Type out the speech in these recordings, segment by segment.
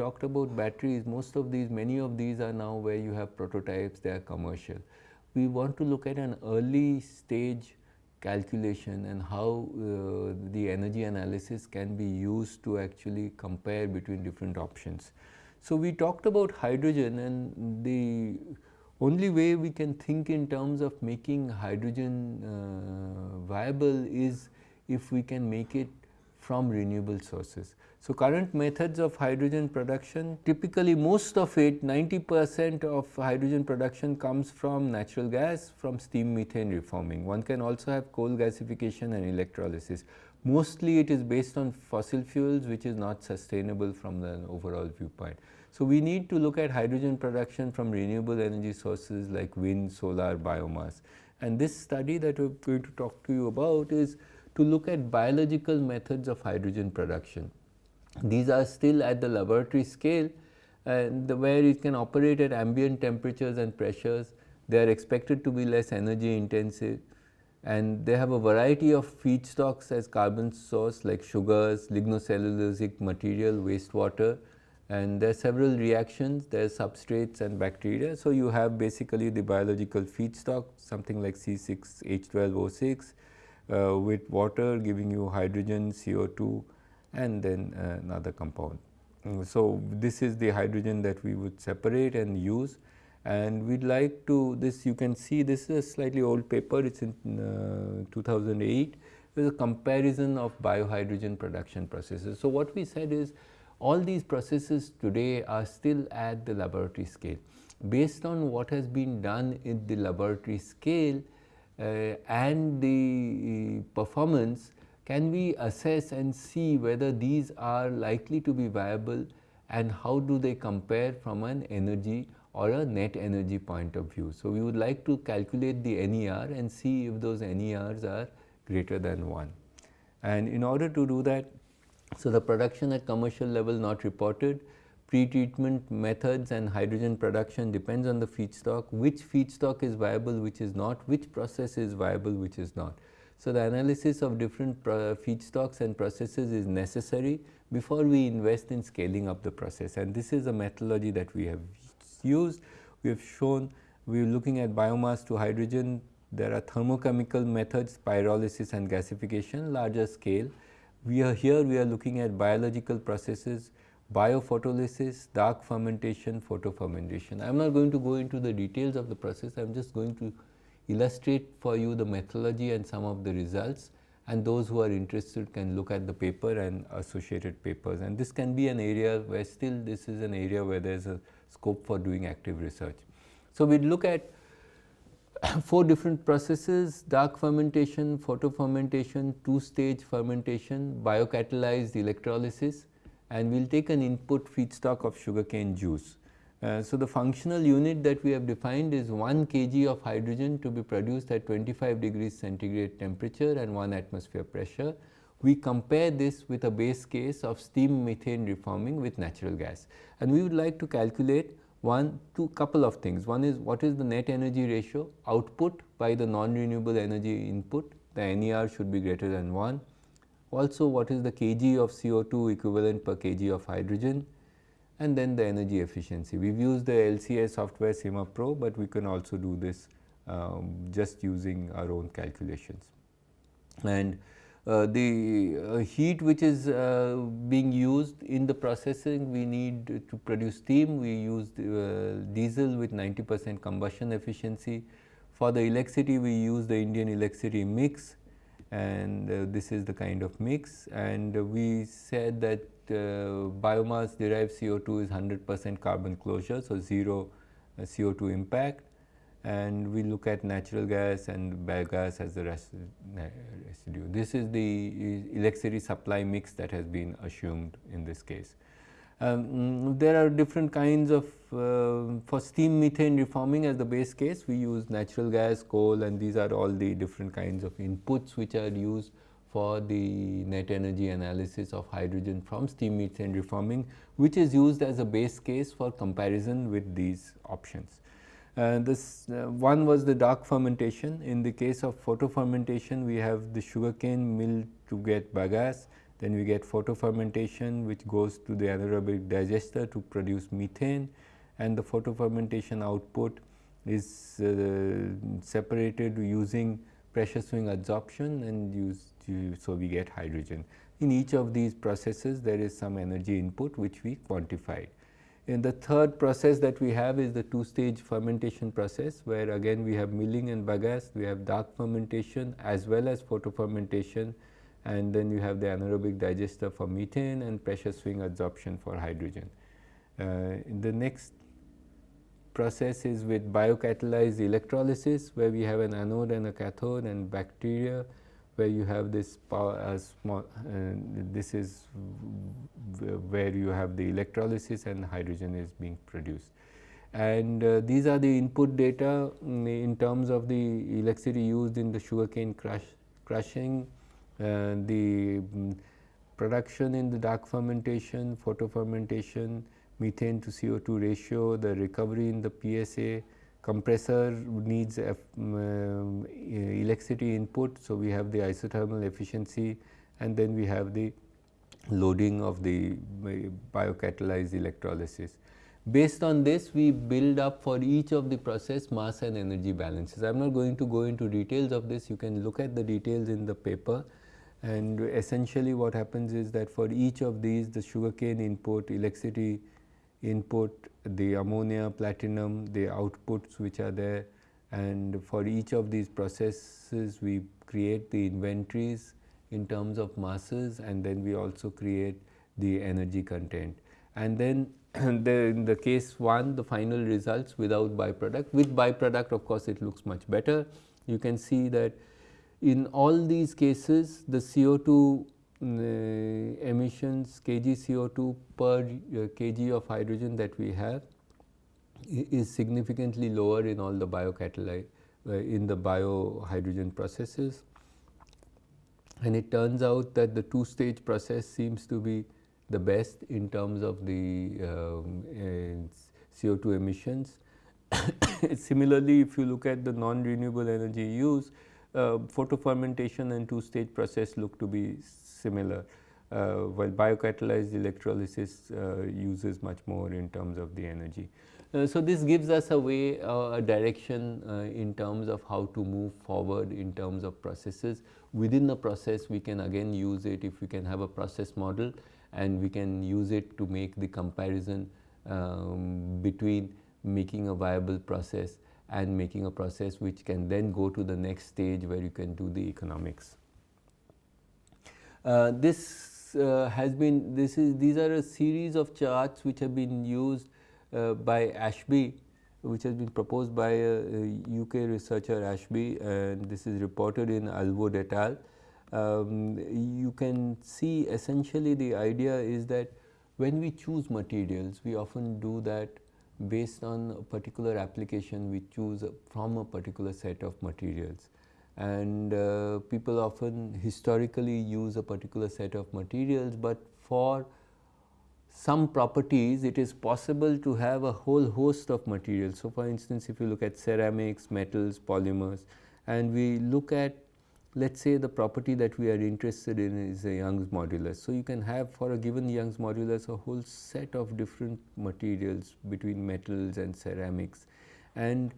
Talked about batteries, most of these, many of these are now where you have prototypes, they are commercial. We want to look at an early stage calculation and how uh, the energy analysis can be used to actually compare between different options. So, we talked about hydrogen and the only way we can think in terms of making hydrogen uh, viable is if we can make it from renewable sources. So, current methods of hydrogen production typically most of it 90 percent of hydrogen production comes from natural gas from steam methane reforming. One can also have coal gasification and electrolysis. Mostly it is based on fossil fuels which is not sustainable from the overall viewpoint. So, we need to look at hydrogen production from renewable energy sources like wind, solar, biomass. And this study that we are going to talk to you about is to look at biological methods of hydrogen production. These are still at the laboratory scale and where it can operate at ambient temperatures and pressures. They are expected to be less energy intensive and they have a variety of feedstocks as carbon source like sugars, lignocellulosic material, wastewater and there are several reactions, there are substrates and bacteria. So, you have basically the biological feedstock something like C6H12O6 uh, with water giving you hydrogen, CO2 and then uh, another compound. Mm, so, this is the hydrogen that we would separate and use and we would like to this you can see this is a slightly old paper it is in uh, 2008 there is a comparison of biohydrogen production processes. So, what we said is all these processes today are still at the laboratory scale. Based on what has been done in the laboratory scale Uh, and the performance can we assess and see whether these are likely to be viable and how do they compare from an energy or a net energy point of view. So, we would like to calculate the NER and see if those NERs are greater than 1. And in order to do that, so the production at commercial level not reported, pre-treatment methods and hydrogen production depends on the feedstock, which feedstock is viable, which is not, which process is viable, which is not. So, the analysis of different feedstocks and processes is necessary before we invest in scaling up the process and this is a methodology that we have used. We have shown we are looking at biomass to hydrogen, there are thermochemical methods pyrolysis and gasification larger scale. We are here we are looking at biological processes biophotolysis, dark fermentation, photofermentation. I am not going to go into the details of the process, I am just going to illustrate for you the methodology and some of the results and those who are interested can look at the paper and associated papers and this can be an area where still this is an area where there is a scope for doing active research. So, we look at four different processes dark fermentation, photofermentation, two stage fermentation, biocatalyzed electrolysis and we will take an input feedstock of sugarcane juice. Uh, so, the functional unit that we have defined is 1 kg of hydrogen to be produced at 25 degrees centigrade temperature and 1 atmosphere pressure. We compare this with a base case of steam methane reforming with natural gas and we would like to calculate one two couple of things. One is what is the net energy ratio output by the non-renewable energy input the NER should be greater than 1. Also what is the kg of CO2 equivalent per kg of hydrogen and then the energy efficiency. We have used the LCA software SimaPro, but we can also do this um, just using our own calculations. And uh, the uh, heat which is uh, being used in the processing we need to produce steam we use uh, diesel with 90 percent combustion efficiency. For the electricity we use the Indian electricity mix and uh, this is the kind of mix and we said that uh, biomass derived CO2 is 100 percent carbon closure. So, 0 uh, CO2 impact and we look at natural gas and biogas as the residue. This is the electricity supply mix that has been assumed in this case. Um, there are different kinds of uh, for steam methane reforming as the base case we use natural gas, coal and these are all the different kinds of inputs which are used for the net energy analysis of hydrogen from steam methane reforming which is used as a base case for comparison with these options. Uh, this uh, one was the dark fermentation. In the case of photofermentation, we have the sugarcane mill to get bagasse Then we get photofermentation which goes to the anaerobic digester to produce methane and the photofermentation output is uh, separated using pressure swing adsorption and so we get hydrogen. In each of these processes there is some energy input which we quantified. And the third process that we have is the two stage fermentation process where again we have milling and bagasse, we have dark fermentation as well as photofermentation and then you have the anaerobic digester for methane and pressure swing adsorption for hydrogen. Uh, the next process is with biocatalyzed electrolysis where we have an anode and a cathode and bacteria where you have this power as small uh, this is where you have the electrolysis and hydrogen is being produced. And uh, these are the input data mm, in terms of the electricity used in the sugarcane crush, crushing, uh, the um, production in the dark fermentation, photofermentation, methane to CO2 ratio, the recovery in the PSA, compressor needs um, electricity input. So, we have the isothermal efficiency and then we have the loading of the biocatalyzed electrolysis. Based on this, we build up for each of the process mass and energy balances. I am not going to go into details of this, you can look at the details in the paper and essentially what happens is that for each of these the sugarcane input, electricity input, the ammonia, platinum, the outputs which are there and for each of these processes we create the inventories in terms of masses and then we also create the energy content. And then the, in the case 1 the final results without byproduct, with byproduct of course it looks much better. You can see that in all these cases the CO2 uh, emissions kg CO2 per uh, kg of hydrogen that we have is significantly lower in all the biocatalyte uh, in the biohydrogen processes. And it turns out that the two stage process seems to be the best in terms of the um, uh, CO2 emissions. Similarly, if you look at the non-renewable energy use, uh, photofermentation and two stage process look to be similar, uh, while biocatalyzed electrolysis uh, uses much more in terms of the energy. Uh, so, this gives us a way, uh, a direction uh, in terms of how to move forward in terms of processes. Within the process, we can again use it if we can have a process model and we can use it to make the comparison um, between making a viable process and making a process which can then go to the next stage where you can do the economics. Uh, this uh, has been this is these are a series of charts which have been used uh, by Ashby which has been proposed by a, a UK researcher Ashby and this is reported in Allwood et al. Um, you can see essentially the idea is that when we choose materials we often do that based on a particular application we choose from a particular set of materials and uh, people often historically use a particular set of materials, but for some properties it is possible to have a whole host of materials. So, for instance, if you look at ceramics, metals, polymers and we look at let us say the property that we are interested in is a Young's modulus. So, you can have for a given Young's modulus a whole set of different materials between metals and ceramics and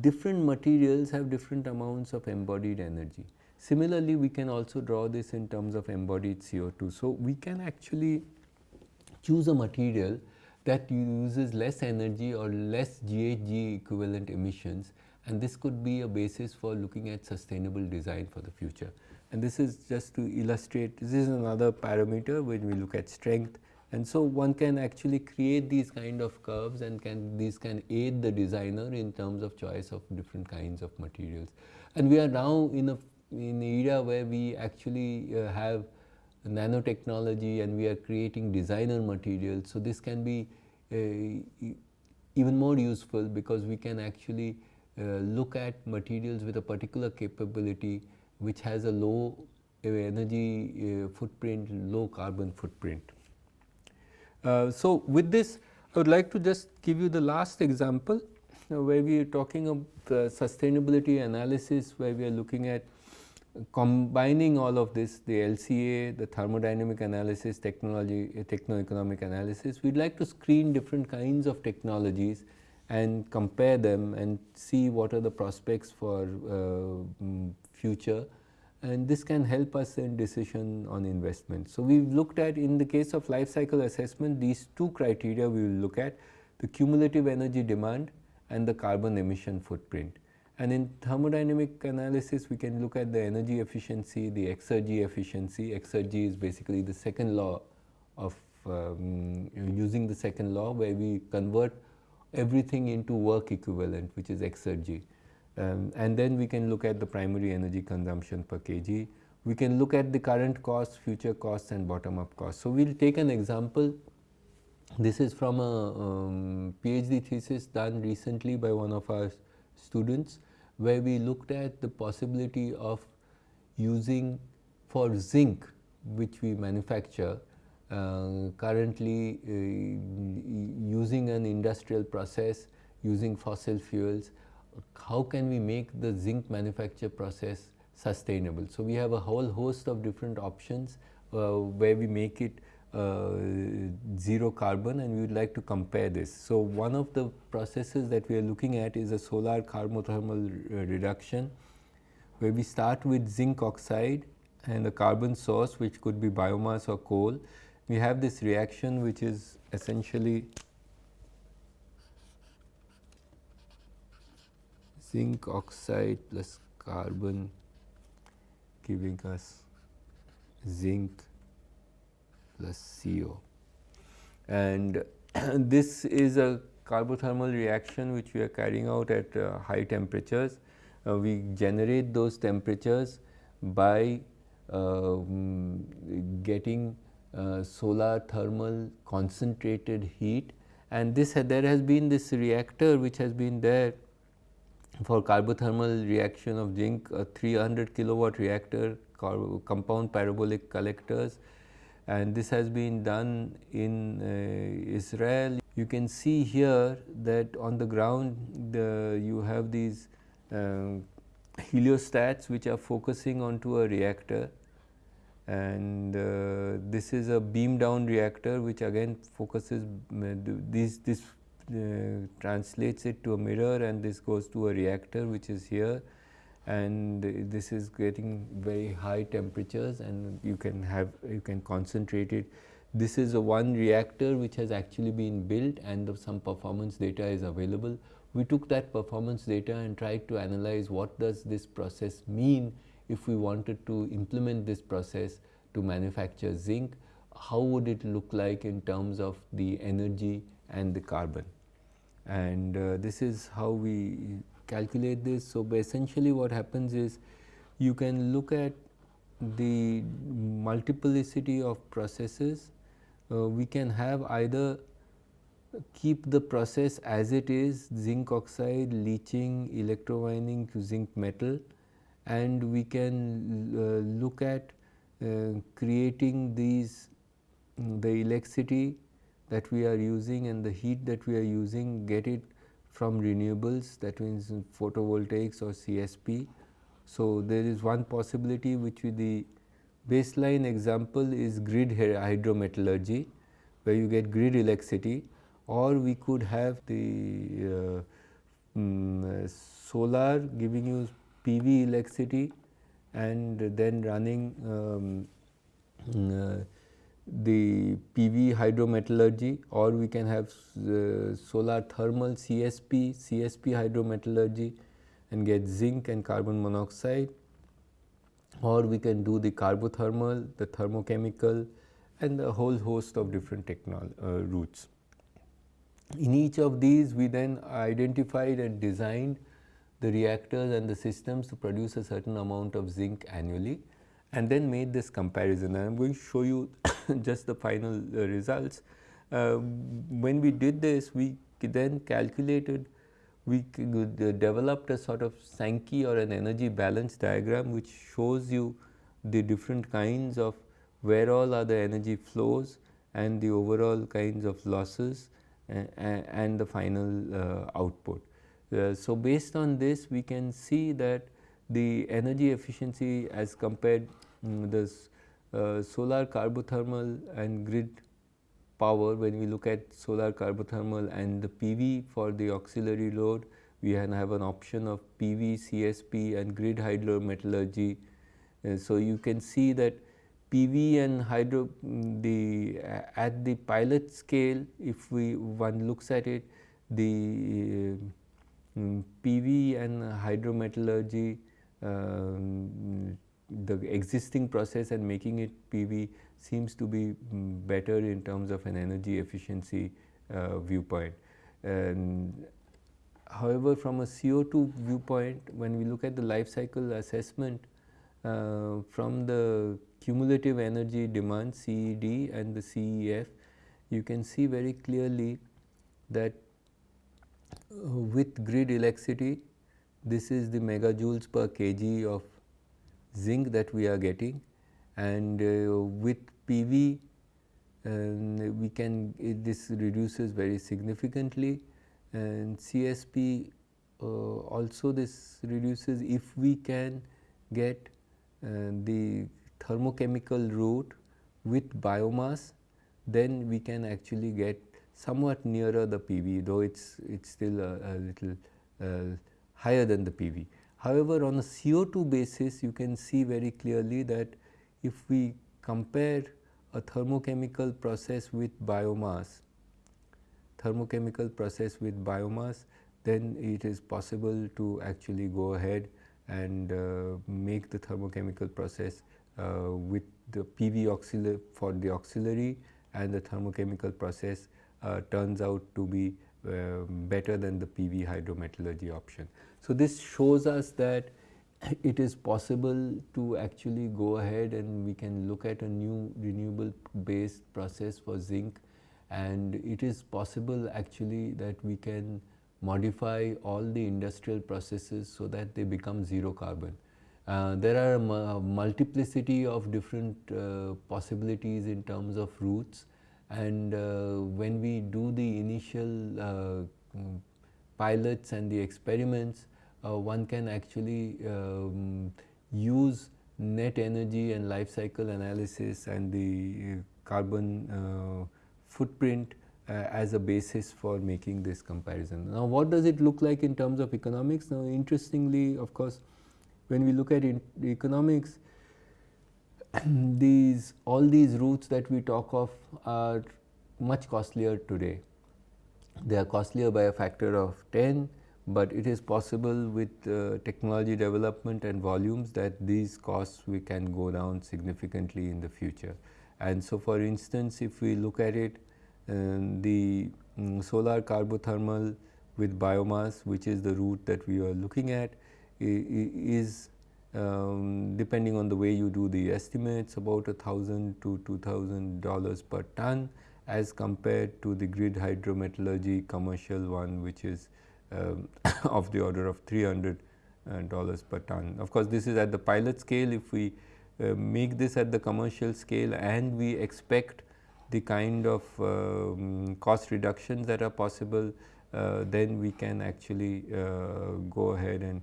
different materials have different amounts of embodied energy. Similarly, we can also draw this in terms of embodied CO2. So, we can actually choose a material that uses less energy or less GHG equivalent emissions and this could be a basis for looking at sustainable design for the future. And this is just to illustrate, this is another parameter when we look at strength, and so one can actually create these kind of curves and can these can aid the designer in terms of choice of different kinds of materials. And we are now in a in an era where we actually uh, have nanotechnology and we are creating designer materials. So, this can be uh, even more useful because we can actually look at materials with a particular capability which has a low uh, energy uh, footprint, low carbon footprint. Uh, so, with this I would like to just give you the last example uh, where we are talking of sustainability analysis where we are looking at combining all of this, the LCA, the thermodynamic analysis, technology, techno-economic analysis, we would like to screen different kinds of technologies and compare them and see what are the prospects for uh, mm, future and this can help us in decision on investment. So, we have looked at in the case of life cycle assessment these two criteria we will look at the cumulative energy demand and the carbon emission footprint. And in thermodynamic analysis we can look at the energy efficiency, the exergy efficiency, exergy is basically the second law of um, using the second law where we convert everything into work equivalent which is exergy. Um, and then we can look at the primary energy consumption per kg. We can look at the current costs, future costs and bottom up costs. So, we will take an example. This is from a um, PhD thesis done recently by one of our students where we looked at the possibility of using for zinc which we manufacture uh, currently uh, using an industrial process using fossil fuels how can we make the zinc manufacture process sustainable. So, we have a whole host of different options uh, where we make it uh, zero carbon and we would like to compare this. So, one of the processes that we are looking at is a solar carbothermal reduction where we start with zinc oxide and a carbon source which could be biomass or coal. We have this reaction which is essentially zinc oxide plus carbon giving us zinc plus CO. And this is a carbothermal reaction which we are carrying out at uh, high temperatures. Uh, we generate those temperatures by uh, getting uh, solar thermal concentrated heat. And this there has been this reactor which has been there for carbothermal reaction of zinc a 300 kilowatt reactor compound parabolic collectors. And this has been done in uh, Israel. You can see here that on the ground the, you have these uh, heliostats which are focusing onto a reactor and uh, this is a beam down reactor which again focuses uh, this, this uh, translates it to a mirror and this goes to a reactor which is here and this is getting very high temperatures and you can have you can concentrate it. This is a one reactor which has actually been built and some performance data is available. We took that performance data and tried to analyze what does this process mean if we wanted to implement this process to manufacture zinc, how would it look like in terms of the energy and the carbon and uh, this is how we calculate this. So, essentially what happens is you can look at the multiplicity of processes. Uh, we can have either keep the process as it is zinc oxide leaching electrowinning to zinc metal and we can uh, look at uh, creating these the electricity that we are using and the heat that we are using get it from renewables that means photovoltaics or CSP. So, there is one possibility which the baseline example is grid hydrometallurgy where you get grid electricity or we could have the uh, um, solar giving you PV electricity and then running um, uh, the PV hydrometallurgy or we can have uh, solar thermal CSP, CSP hydrometallurgy and get zinc and carbon monoxide or we can do the carbothermal, the thermochemical and a whole host of different technol uh, routes. In each of these we then identified and designed the reactors and the systems to produce a certain amount of zinc annually and then made this comparison. And I am going to show you just the final uh, results. Uh, when we did this, we then calculated, we uh, developed a sort of Sankey or an energy balance diagram which shows you the different kinds of where all are the energy flows and the overall kinds of losses and the final uh, output. Uh, so, based on this we can see that the energy efficiency as compared um, the uh, solar carbothermal and grid power when we look at solar carbothermal and the PV for the auxiliary load we have an option of PV, CSP and grid hydrometallurgy. Uh, so, you can see that PV and hydro mm, the at the pilot scale if we one looks at it the uh, PV and hydrometallurgy um, the existing process and making it PV seems to be mm, better in terms of an energy efficiency uh, viewpoint. And however, from a CO2 viewpoint when we look at the life cycle assessment uh, from the cumulative energy demand CED and the CEF, you can see very clearly that with grid electricity this is the megajoules per kg of zinc that we are getting. And uh, with PV um, we can this reduces very significantly. And CSP uh, also this reduces if we can get uh, the thermochemical route with biomass then we can actually get somewhat nearer the PV though it is it's still a, a little uh, higher than the PV. However, on a CO2 basis you can see very clearly that if we compare a thermochemical process with biomass, thermochemical process with biomass then it is possible to actually go ahead and uh, make the thermochemical process uh, with the PV auxiliary for the auxiliary and the thermochemical process turns out to be uh, better than the PV hydrometallurgy option. So, this shows us that it is possible to actually go ahead and we can look at a new renewable based process for zinc and it is possible actually that we can modify all the industrial processes so that they become zero carbon. Uh, there are a multiplicity of different uh, possibilities in terms of routes and uh, when we do the initial uh, mm, pilots and the experiments uh, one can actually um, use net energy and life cycle analysis and the carbon footprint uh, as a basis for making this comparison. Now, what does it look like in terms of economics? Now, interestingly of course, when we look at economics, these all these routes that we talk of are much costlier today. They are costlier by a factor of 10, but it is possible with uh, technology development and volumes that these costs we can go down significantly in the future. And so, for instance, if we look at it, um, the um, solar carbothermal with biomass, which is the route that we are looking at, is um, depending on the way you do the estimates about a thousand to two thousand dollars per ton as compared to the grid hydrometallurgy commercial one which is um, of the order of 300 uh, dollars per ton. Of course, this is at the pilot scale if we uh, make this at the commercial scale and we expect the kind of um, cost reductions that are possible, uh, then we can actually uh, go ahead and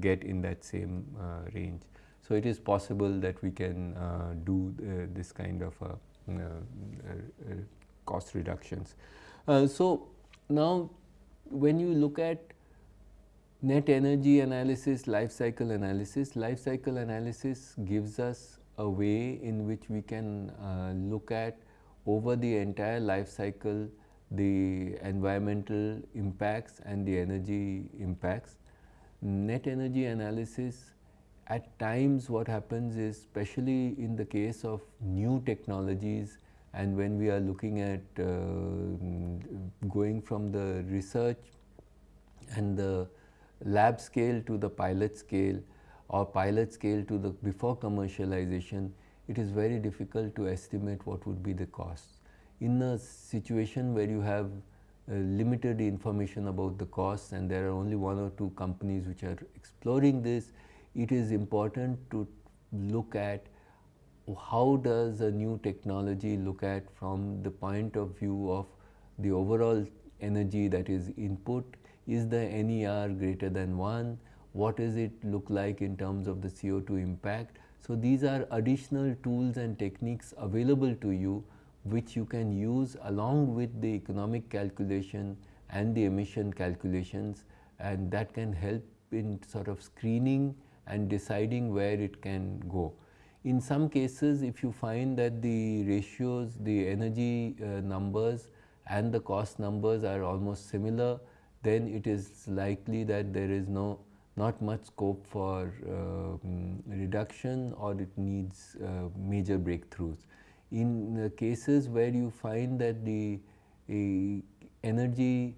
get in that same uh, range. So, it is possible that we can uh, do this kind of cost reductions. so, now when you look at net energy analysis, life cycle analysis, life cycle analysis gives us a way in which we can uh, look at over the entire life cycle the environmental impacts and the energy impacts. Net energy analysis at times what happens is especially in the case of new technologies and when we are looking at uh, going from the research and the lab scale to the pilot scale or pilot scale to the before commercialization, it is very difficult to estimate what would be the costs. In a situation where you have Uh, limited information about the costs and there are only one or two companies which are exploring this, it is important to look at how does a new technology look at from the point of view of the overall energy that is input. Is the NER greater than 1, what does it look like in terms of the CO2 impact. So, these are additional tools and techniques available to you which you can use along with the economic calculation and the emission calculations and that can help in sort of screening and deciding where it can go. In some cases if you find that the ratios, the energy uh, numbers and the cost numbers are almost similar, then it is likely that there is no not much scope for uh, reduction or it needs uh, major breakthroughs. In cases where you find that the energy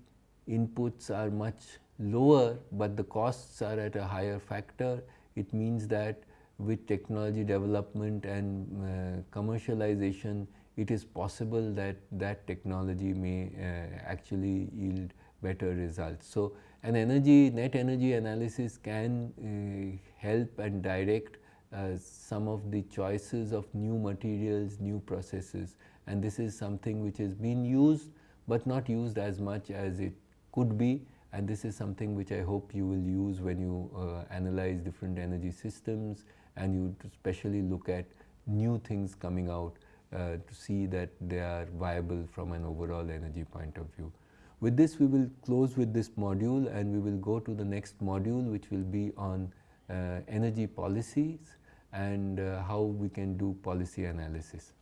inputs are much lower, but the costs are at a higher factor, it means that with technology development and uh, commercialization, it is possible that that technology may uh, actually yield better results. So, an energy net energy analysis can uh, help and direct uh, some of the choices of new materials, new processes. And this is something which has been used, but not used as much as it could be. And this is something which I hope you will use when you uh, analyze different energy systems and you especially look at new things coming out uh, to see that they are viable from an overall energy point of view. With this we will close with this module and we will go to the next module which will be on uh, energy policies and uh, how we can do policy analysis.